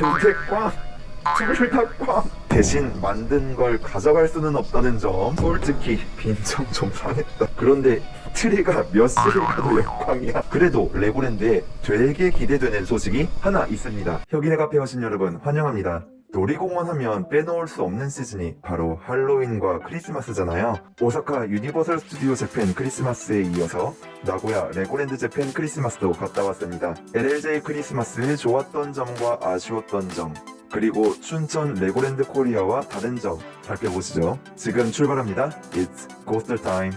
근데 꽝! 둘다 꽝! 대신 만든 걸 가져갈 수는 없다는 점 솔직히 빈정 좀 상했다 그런데 트리가 몇 시를 가도 역광이야 그래도 레고랜드에 되게 기대되는 소식이 하나 있습니다 혁인의 카페 오신 여러분 환영합니다 놀이공원 하면 빼놓을 수 없는 시즌이 바로 할로윈과 크리스마스잖아요. 오사카 유니버설 스튜디오 재팬 크리스마스에 이어서 나고야 레고랜드 재팬 크리스마스도 갔다 왔습니다. LLJ 크리스마스의 좋았던 점과 아쉬웠던 점 그리고 춘천 레고랜드 코리아와 다른 점 살펴보시죠. 지금 출발합니다. It's coaster time.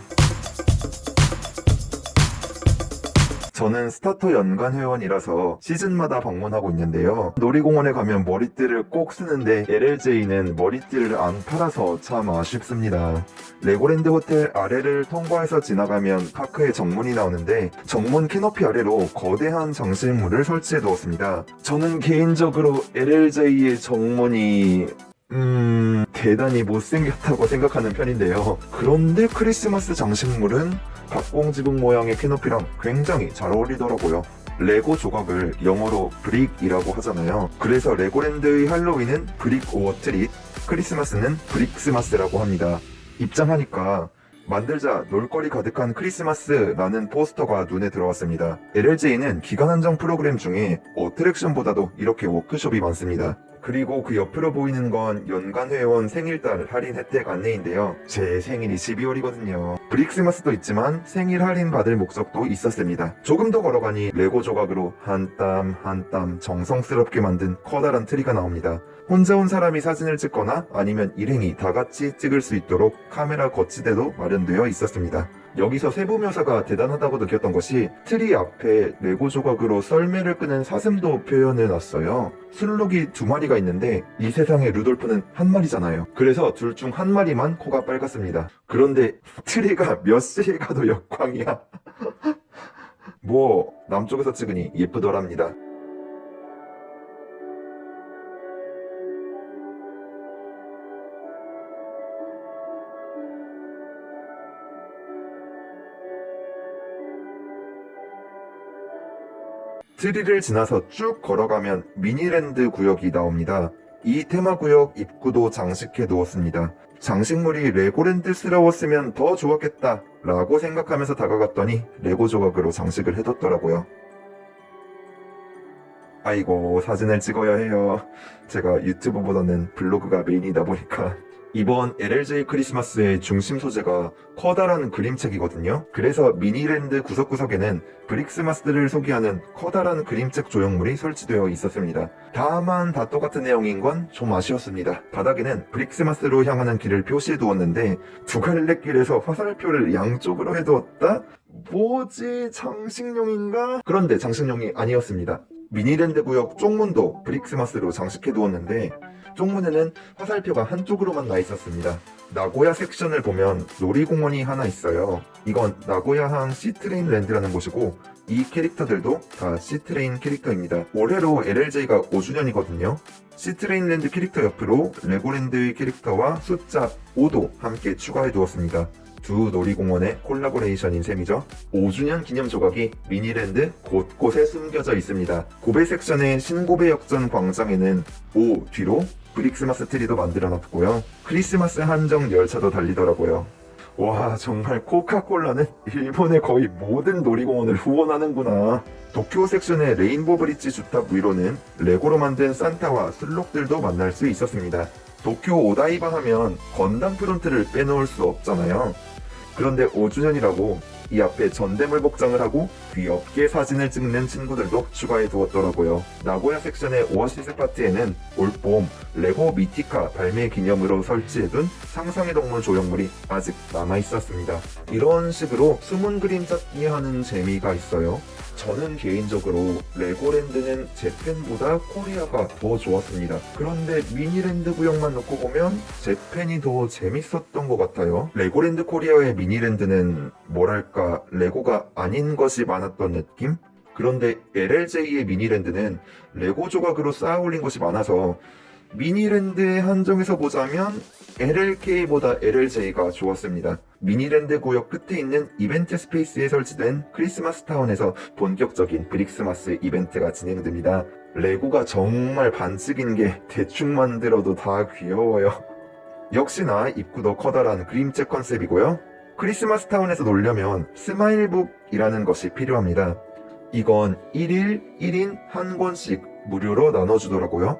저는 스타터 연간 회원이라서 시즌마다 방문하고 있는데요. 놀이공원에 가면 머리띠를 꼭 쓰는데 LLJ는 머리띠를 안 팔아서 참 아쉽습니다. 레고랜드 호텔 아래를 통과해서 지나가면 파크에 정문이 나오는데 정문 캐노피 아래로 거대한 장식물을 설치해 두었습니다. 저는 개인적으로 LLJ의 정문이 음... 대단히 못생겼다고 생각하는 편인데요. 그런데 크리스마스 장식물은 박공지붕 모양의 캐노피랑 굉장히 잘 어울리더라고요. 레고 조각을 영어로 brick이라고 하잖아요. 그래서 레고랜드의 할로윈은 Brick or Treat, 크리스마스는 브릭스마스라고 합니다. 입장하니까 만들자 놀거리 가득한 크리스마스라는 포스터가 눈에 들어왔습니다. LLJ는 기간 한정 프로그램 중에 어트랙션보다도 이렇게 워크숍이 많습니다. 그리고 그 옆으로 보이는 건 연간 회원 생일달 할인 혜택 안내인데요. 제 생일이 12월이거든요. 브릭스마스도 있지만 생일 할인 받을 목적도 있었습니다. 조금 더 걸어가니 레고 조각으로 한 땀 한 땀 정성스럽게 만든 커다란 트리가 나옵니다. 혼자 온 사람이 사진을 찍거나 아니면 일행이 다 같이 찍을 수 있도록 카메라 거치대도 마련되어 있었습니다. 여기서 세부 묘사가 대단하다고 느꼈던 것이 트리 앞에 레고 조각으로 썰매를 끄는 사슴도 표현해 놨어요. 순록이 두 마리가 있는데 이 세상에 루돌프는 한 마리잖아요. 그래서 둘 중 한 마리만 코가 빨갛습니다. 그런데 트리가 몇 시에 가도 역광이야. 뭐 남쪽에서 찍으니 예쁘더랍니다. 트리를 지나서 쭉 걸어가면 미니랜드 구역이 나옵니다. 이 테마구역 입구도 장식해 두었습니다. 장식물이 레고랜드스러웠으면 더 좋았겠다 라고 생각하면서 다가갔더니 레고 조각으로 장식을 해뒀더라고요. 아이고 사진을 찍어야 해요. 제가 유튜브보다는 블로그가 메인이다 보니까 이번 LLJ 크리스마스의 중심 소재가 커다란 그림책이거든요. 그래서 미니랜드 구석구석에는 브릭스마스들을 소개하는 커다란 그림책 조형물이 설치되어 있었습니다. 다만 다 똑같은 내용인 건 좀 아쉬웠습니다. 바닥에는 브릭스마스로 향하는 길을 표시해 두었는데 두 갈래 길에서 화살표를 양쪽으로 해두었다? 뭐지? 장식용인가? 그런데 장식용이 아니었습니다. 미니랜드 구역 쪽문도 브릭스마스로 장식해 두었는데 쪽문에는 화살표가 한쪽으로만 나 있었습니다. 나고야 섹션을 보면 놀이공원이 하나 있어요. 이건 나고야항 시트레인 랜드라는 곳이고 이 캐릭터들도 다 시트레인 캐릭터입니다. 올해로 LLJ가 5주년이거든요. 시트레인 랜드 캐릭터 옆으로 레고랜드의 캐릭터와 숫자 5도 함께 추가해 두었습니다. 두 놀이공원의 콜라보레이션인 셈이죠. 5주년 기념 조각이 미니랜드 곳곳에 숨겨져 있습니다. 고베 섹션의 신고베 역전 광장에는 5 뒤로 브릭스마스 트리도 만들어 놨고요. 크리스마스 한정 열차도 달리더라고요. 와 정말 코카콜라는 일본의 거의 모든 놀이공원을 후원하는구나. 도쿄 섹션의 레인보 브릿지 주탑 위로는 레고로 만든 산타와 순록들도 만날 수 있었습니다. 도쿄 오다이바 하면 건담 프론트를 빼놓을 수 없잖아요. 그런데 5주년이라고 이 앞에 전대물 복장을 하고 귀엽게 사진을 찍는 친구들도 추가해 두었더라고요. 나고야 섹션의 오아시스 파티에는 올봄 레고 미티카 발매 기념으로 설치해둔 상상의 동물 조형물이 아직 남아있었습니다. 이런 식으로 숨은 그림 찾기 하는 재미가 있어요. 저는 개인적으로 레고랜드는 재팬보다 코리아가 더 좋았습니다. 그런데 미니랜드 구역만 놓고 보면 재팬이 더 재밌었던 것 같아요. 레고랜드 코리아의 미니랜드는 뭐랄까 레고가 아닌 것이 많았던 느낌? 그런데 LLJ의 미니랜드는 레고 조각으로 쌓아 올린 것이 많아서 미니랜드에 한정해서 보자면 LLK보다 LLJ가 좋았습니다. 미니랜드 구역 끝에 있는 event space에 설치된 크리스마스 타운에서 본격적인 브릭스마스 이벤트가 진행됩니다. 레고가 정말 반칙인 게 대충 만들어도 다 귀여워요. 역시나 입구도 커다란 그림책 컨셉이고요. 크리스마스 타운에서 놀려면 스마일북이라는 것이 필요합니다. 이건 1일 1인 한 권씩 무료로 나눠주더라고요.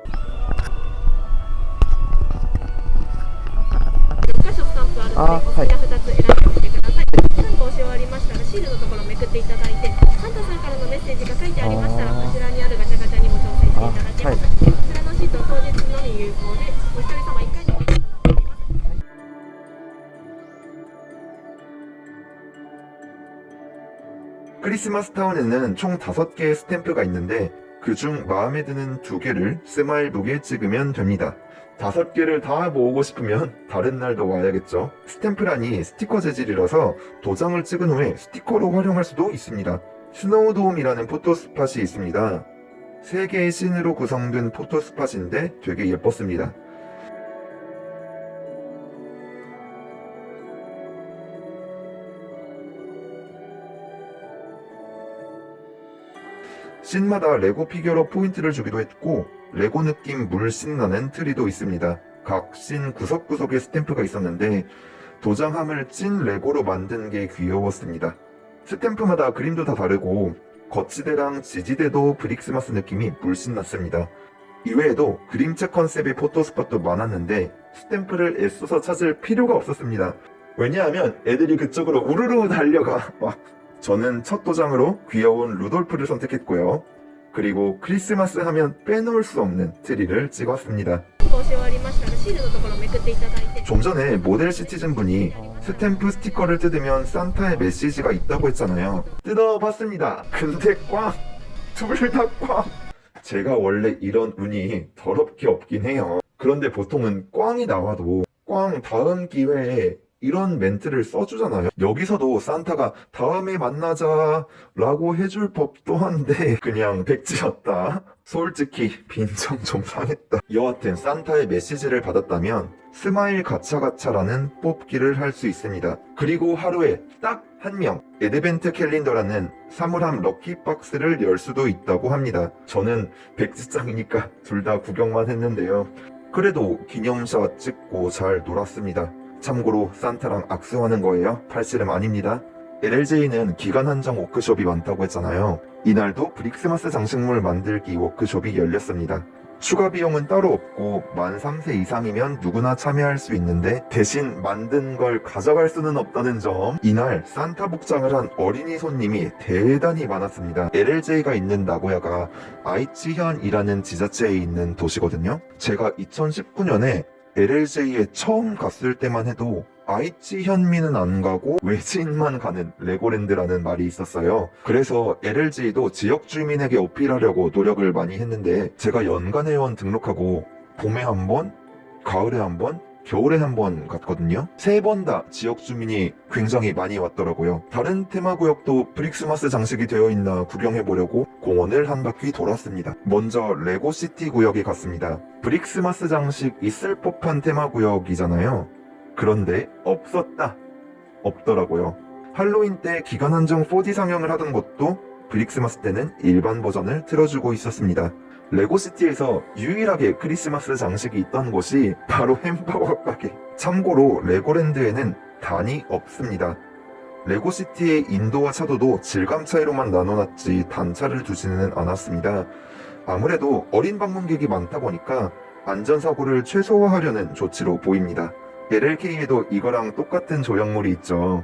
あるのあで、お好きな2つ選んでみてください。スタンプ押し終わりましたら、シールのところをめくっていただいて、サンタさんからのメッセージが書いてありましたら、あーこちらにあるガチャガチャにも挑戦していただけます。こちらのシートは当日のみ有効で、お一人様1回のみとなっております。 크리스마스 타운에는 총 5개의 스탬프가 있는데 그중 마음에 드는 2개를 스마일북에 찍으면 됩니다. 5개를 다 모으고 싶으면 다른 날도 와야겠죠. 스탬프란이 스티커 재질이라서 도장을 찍은 후에 스티커로 활용할 수도 있습니다. 스노우돔이라는 photo spot이 있습니다. 3개의 scene으로 구성된 photo spot인데 되게 예뻤습니다. scene마다 레고 피규어로 포인트를 주기도 했고 레고 느낌 물씬 나는 트리도 있습니다. 각 씬 구석구석에 스탬프가 있었는데 도장함을 찐 레고로 만든 게 귀여웠습니다. 스탬프마다 그림도 다 다르고 거치대랑 지지대도 브릭스마스 느낌이 물씬 났습니다. 이외에도 그림책 컨셉의 photo spot도 많았는데 스탬프를 애써서 찾을 필요가 없었습니다. 왜냐하면 애들이 그쪽으로 우르르 달려가 막 저는 첫 도장으로 귀여운 루돌프를 선택했고요. 그리고 크리스마스 하면 빼놓을 수 없는 트리를 찍었습니다. 좀 전에 model citizen 분이 스탬프 스티커를 뜯으면 산타의 메시지가 있다고 했잖아요. 뜯어봤습니다. 근데 꽝! 둘 다 꽝! 제가 원래 이런 운이 더럽게 없긴 해요. 그런데 보통은 꽝이 나와도 꽝 다음 기회에 이런 멘트를 써주잖아요. 여기서도 산타가 다음에 만나자 라고 해줄 법도 한데 그냥 백지였다. 솔직히 빈정 좀 상했다. 여하튼 산타의 메시지를 받았다면 스마일 가차가차라는 뽑기를 할 수 있습니다. 그리고 하루에 딱 한명 advent calendar라는 사물함 lucky box를 열 수도 있다고 합니다. 저는 백지장이니까 둘 다 구경만 했는데요. 그래도 기념샷 찍고 잘 놀았습니다. 참고로 산타랑 악수하는 거예요. 팔씨름 아닙니다. LLJ는 기간 한정 워크숍이 많다고 했잖아요. 이날도 브릭스마스 장식물 만들기 워크숍이 열렸습니다. 추가 비용은 따로 없고 만 3세 이상이면 누구나 참여할 수 있는데 대신 만든 걸 가져갈 수는 없다는 점 이날 산타 복장을 한 어린이 손님이 대단히 많았습니다. LLJ가 있는 나고야가 아이치현이라는 지자체에 있는 도시거든요. 제가 2019년에 LLJ에 처음 갔을 때만 해도 아이치 현민은 안 가고 외지인만 가는 레고랜드라는 말이 있었어요. 그래서 LLJ도 지역 주민에게 어필하려고 노력을 많이 했는데 제가 연간 회원 등록하고 봄에 한 번, 가을에 한 번, 겨울에 한 번 갔거든요. 세 번 다 지역 주민이 굉장히 많이 왔더라고요. 다른 테마구역도 브릭스마스 장식이 되어 있나 구경해보려고 공원을 한 바퀴 돌았습니다. 먼저 레고시티 구역에 갔습니다. 브릭스마스 장식 있을 법한 테마구역이잖아요. 그런데 없었다. 없더라고요. 할로윈 때 기간 한정 4D 상영을 하던 것도 브릭스마스 때는 일반 버전을 틀어주고 있었습니다. 레고시티에서 유일하게 크리스마스 장식이 있던 곳이 바로 햄버거 가게. 참고로 레고랜드에는 단이 없습니다. 레고시티의 인도와 차도도 질감 차이로만 나눠놨지 단차를 두지는 않았습니다. 아무래도 어린 방문객이 많다 보니까 안전사고를 최소화하려는 조치로 보입니다. LLK에도 이거랑 똑같은 조형물이 있죠.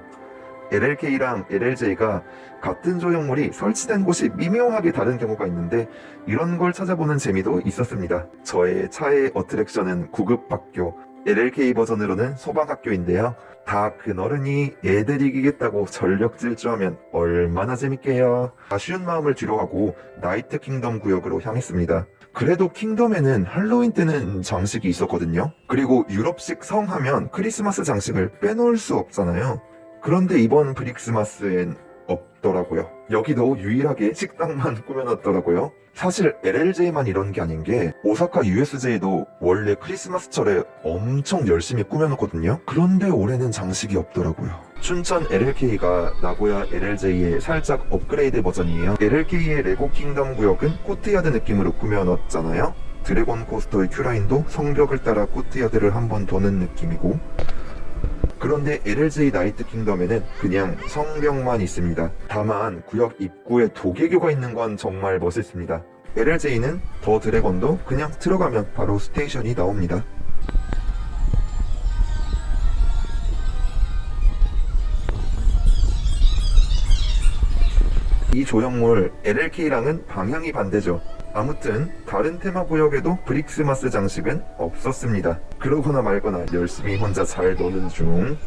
LLK랑 LLJ가 같은 조형물이 설치된 곳이 미묘하게 다른 경우가 있는데 이런 걸 찾아보는 재미도 있었습니다. 저의 차의 어트랙션은 구급학교, LLK 버전으로는 소방학교인데요. 다 그너른이 애들 이기겠다고 전력 질주하면 얼마나 재밌게요. 아쉬운 마음을 뒤로하고 나이트 킹덤 구역으로 향했습니다. 그래도 킹덤에는 할로윈 때는 장식이 있었거든요. 그리고 유럽식 성 하면 크리스마스 장식을 빼놓을 수 없잖아요. 그런데 이번 브릭스마스엔 없더라고요. 여기도 유일하게 식당만 꾸며놨더라고요. 사실 LLJ만 이런 게 아닌 게 오사카 USJ도 원래 크리스마스철에 엄청 열심히 꾸며놓거든요. 그런데 올해는 장식이 없더라고요. 춘천 LLK가 나고야 LLJ의 살짝 업그레이드 버전이에요. LLK의 레고 킹덤 구역은 courtyard 느낌으로 꾸며놨잖아요. 드래곤 코스터의 queue line도 성벽을 따라 코트야드를 한 번 도는 느낌이고 그런데 LLJ 나이트 킹덤에는 그냥 성벽만 있습니다. 다만 구역 입구에 도개교가 있는 건 정말 멋있습니다. LLJ는 더 드래곤도 그냥 들어가면 바로 스테이션이 나옵니다. 이 조형물 LLK랑은 방향이 반대죠. 아무튼 다른 테마 구역에도 브릭스마스 장식은 없었습니다. 그러거나 말거나 열심히 혼자 잘 노는 중.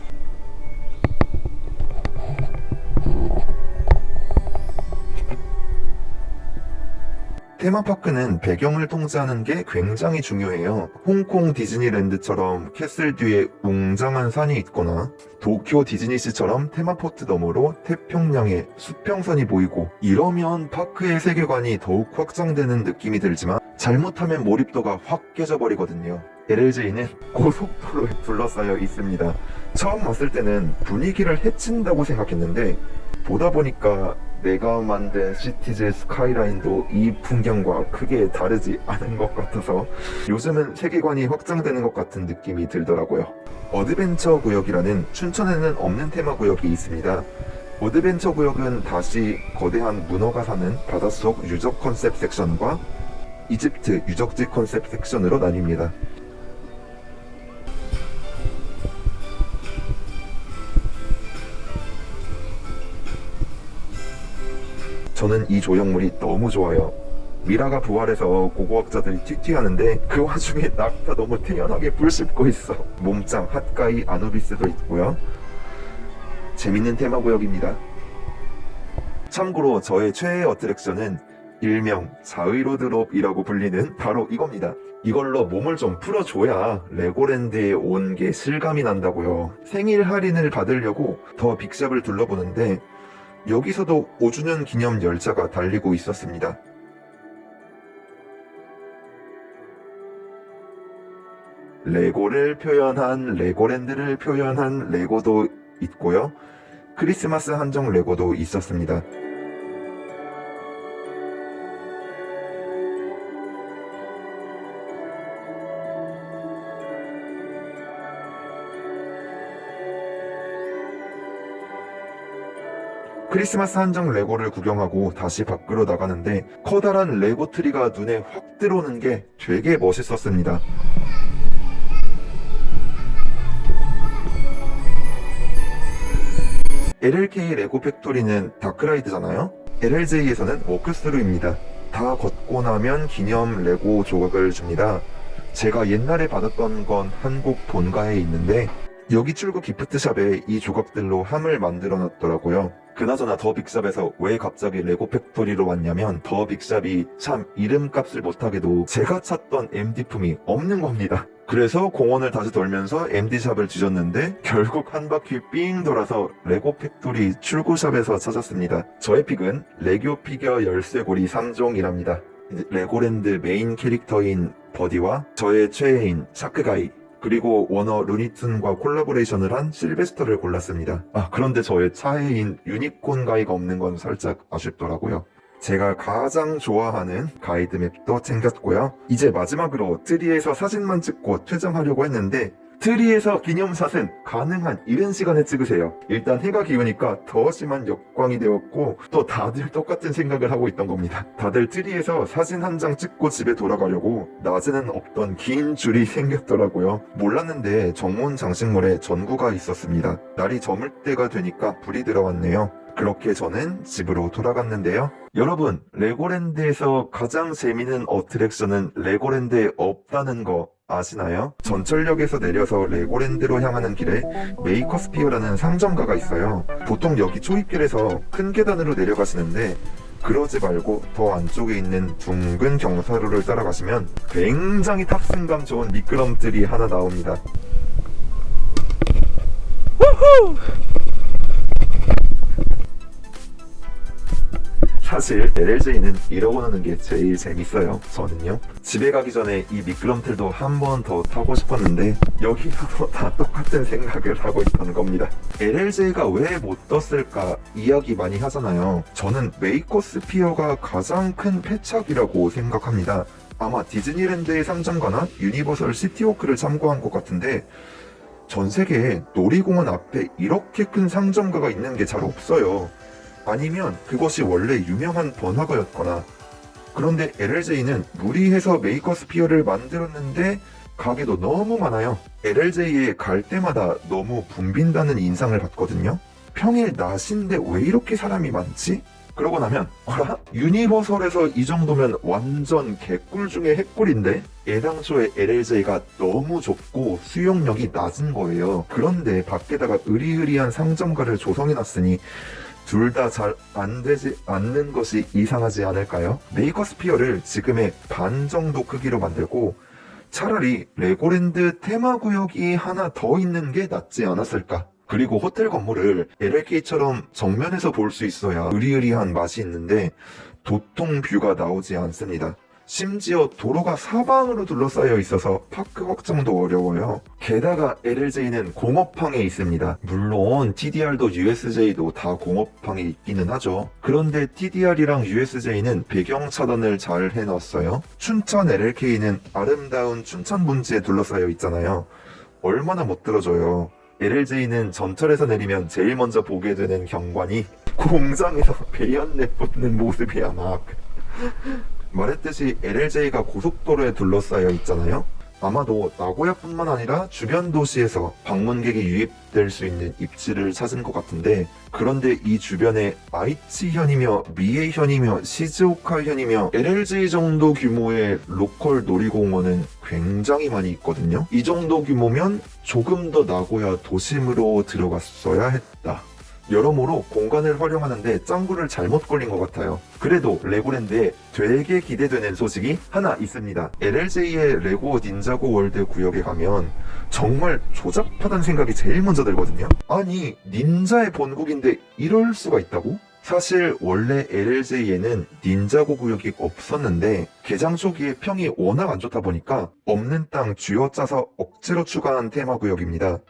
테마파크는 배경을 통제하는 게 굉장히 중요해요. 홍콩 디즈니랜드처럼 castle 뒤에 웅장한 산이 있거나 도쿄 디즈니시처럼 테마포트 너머로 태평양의 수평선이 보이고 이러면 파크의 세계관이 더욱 확장되는 느낌이 들지만 잘못하면 몰입도가 확 깨져버리거든요. LLJ는 고속도로에 둘러싸여 있습니다. 처음 왔을 때는 분위기를 해친다고 생각했는데 보다 보니까 내가 만든 시티즈 스카이라인도 이 풍경과 크게 다르지 않은 것 같아서 요즘은 세계관이 확장되는 것 같은 느낌이 들더라고요. 어드벤처 구역이라는 춘천에는 없는 테마 구역이 있습니다. 어드벤처 구역은 다시 거대한 문어가 사는 바닷속 유적 컨셉 섹션과 이집트 유적지 컨셉 섹션으로 나뉩니다. 저는 이 조형물이 너무 좋아요. 미라가 부활해서 고고학자들이 튀튀하는데 그 와중에 낙타 너무 태연하게 풀 씹고 있어. 몸짱 hot guy 아누비스도 있고요. 재밌는 테마 구역입니다. 참고로 저의 최애 어트랙션은 일명 자의로드롭이라고 불리는 바로 이겁니다. 이걸로 몸을 좀 풀어줘야 레고랜드에 온 게 실감이 난다고요. 생일 할인을 받으려고 더 빅샵을 둘러보는데 여기서도 5주년 기념 열차가 달리고 있었습니다. 레고를 표현한 레고랜드를 표현한 레고도 있고요. 크리스마스 한정 레고도 있었습니다. 크리스마스 한정 레고를 구경하고 다시 밖으로 나가는데 커다란 레고 트리가 눈에 확 들어오는 게 되게 멋있었습니다. LLK 레고 팩토리는 dark ride잖아요? LLJ에서는 walkthrough입니다. 다 걷고 나면 기념 레고 조각을 줍니다. 제가 옛날에 받았던 건 한국 본가에 있는데 여기 출구 gift shop에 이 조각들로 함을 만들어 놨더라고요. 그나저나 더 빅샵에서 왜 갑자기 레고 팩토리로 왔냐면 더 빅샵이 참 이름값을 못하게도 제가 찾던 MD품이 없는 겁니다. 그래서 공원을 다시 돌면서 MD샵을 뒤졌는데 결국 한 바퀴 삥 돌아서 레고 팩토리 출구샵에서 찾았습니다. 저의 pick은 레고 피겨 열쇠고리 3종이랍니다. 레고랜드 메인 캐릭터인 버디와 저의 최애인 샤크가이 그리고 워너 루니툰과 콜라보레이션을 한 실베스터를 골랐습니다. 아, 그런데 저의 차애인 유니콘 가이가 없는 건 살짝 아쉽더라고요. 제가 가장 좋아하는 guide map도 챙겼고요. 이제 마지막으로 트리에서 사진만 찍고 퇴장하려고 했는데 트리에서 기념샷은 가능한 이른 시간에 찍으세요. 일단 해가 기우니까 더 심한 역광이 되었고 또 다들 똑같은 생각을 하고 있던 겁니다. 다들 트리에서 사진 한 장 찍고 집에 돌아가려고 낮에는 없던 긴 줄이 생겼더라고요. 몰랐는데 정문 장식물에 전구가 있었습니다. 날이 저물 때가 되니까 불이 들어왔네요. 그렇게 저는 집으로 돌아갔는데요. 여러분, 레고랜드에서 가장 재미있는 attraction은 레고랜드에 없다는 거 아시나요? 전철역에서 내려서 레고랜드로 향하는 길에 메이커스피어라는 상점가가 있어요. 보통 여기 초입길에서 큰 계단으로 내려가시는데 그러지 말고 더 안쪽에 있는 둥근 경사로를 따라가시면 굉장히 탑승감 좋은 미끄럼틀이 하나 나옵니다. 사실 LLJ는 이러고 노는 게 제일 재밌어요. 저는요. 집에 가기 전에 이 미끄럼틀도 한 번 더 타고 싶었는데 여기서도 다 똑같은 생각을 하고 있던 겁니다. LLJ가 왜 못 떴을까 이야기 많이 하잖아요. 저는 메이커스피어가 가장 큰 패착이라고 생각합니다. 아마 디즈니랜드의 상점가나 유니버설 시티워크를 참고한 것 같은데 전 세계에 놀이공원 앞에 이렇게 큰 상점가가 있는 게 잘 없어요. 아니면 그것이 원래 유명한 번화가였거나 그런데 LLJ는 무리해서 메이커스피어를 만들었는데 가게도 너무 많아요. LLJ에 갈 때마다 너무 붐빈다는 인상을 받거든요. 평일 낮인데 왜 이렇게 사람이 많지? 그러고 나면 어라? 유니버설에서 이 정도면 완전 개꿀 중에 핵꿀인데 애당초에 LLJ가 너무 좁고 수용력이 낮은 거예요. 그런데 밖에다가 으리으리한 상점가를 조성해놨으니 둘 다 잘 안 되지 않는 것이 이상하지 않을까요? 메이커스피어를 지금의 반 정도 크기로 만들고 차라리 레고랜드 테마구역이 하나 더 있는 게 낫지 않았을까? 그리고 호텔 건물을 LLK처럼 정면에서 볼 수 있어야 으리으리한 맛이 있는데 도통 view가 나오지 않습니다. 심지어 도로가 사방으로 둘러싸여 있어서 park 확장도 어려워요. 게다가 LLJ는 공업항에 있습니다. 물론 TDR도 USJ도 다 공업항에 있기는 하죠. 그런데 TDR이랑 USJ는 배경 차단을 잘 해놨어요. 춘천 LLK는 아름다운 춘천 분지에 둘러싸여 있잖아요. 얼마나 못 들어줘요. LLJ는 전철에서 내리면 제일 먼저 보게 되는 경관이 공장에서 배연내 뽑는 모습이야 막. 말했듯이 LLJ가 고속도로에 둘러싸여 있잖아요. 아마도 나고야뿐만 아니라 주변 도시에서 방문객이 유입될 수 있는 입지를 찾은 것 같은데 그런데 이 주변에 아이치현이며 미에현이며 시즈오카현이며 LLJ 정도 규모의 로컬 놀이공원은 굉장히 많이 있거든요. 이 정도 규모면 조금 더 나고야 도심으로 들어갔어야 했다. 여러모로 공간을 활용하는데 짱구를 잘못 굴린 것 같아요. 그래도 레고랜드에 되게 기대되는 소식이 하나 있습니다. LLJ의 레고 닌자고 월드 구역에 가면 정말 조잡하다는 생각이 제일 먼저 들거든요. 아니, 닌자의 본국인데 이럴 수가 있다고? 사실 원래 LLJ에는 닌자고 구역이 없었는데 개장 초기에 평이 워낙 안 좋다 보니까 없는 땅 쥐어짜서 억지로 추가한 테마 구역입니다.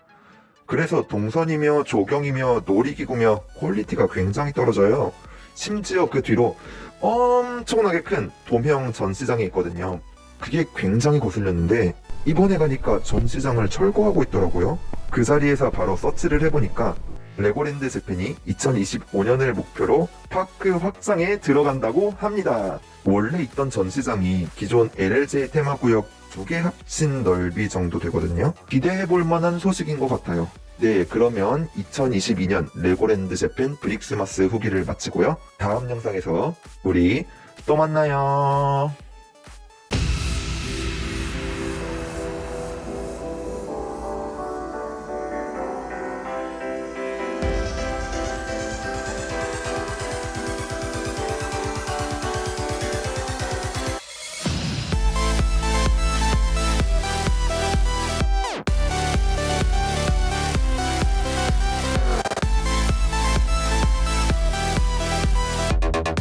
그래서 동선이며 조경이며 놀이기구며 퀄리티가 굉장히 떨어져요. 심지어 그 뒤로 엄청나게 큰 도명 전시장이 있거든요. 그게 굉장히 거슬렸는데 이번에 가니까 전시장을 철거하고 있더라고요. 그 자리에서 바로 서치를 해보니까 레고랜드 재팬이 2025년을 목표로 park 확장에 들어간다고 합니다. 원래 있던 전시장이 기존 LLJ 테마구역 두 개 합친 넓이 정도 되거든요. 기대해볼 만한 소식인 것 같아요. 네, 그러면 2022년 레고랜드 재팬 브릭스마스 후기를 마치고요. 다음 영상에서 우리 또 만나요.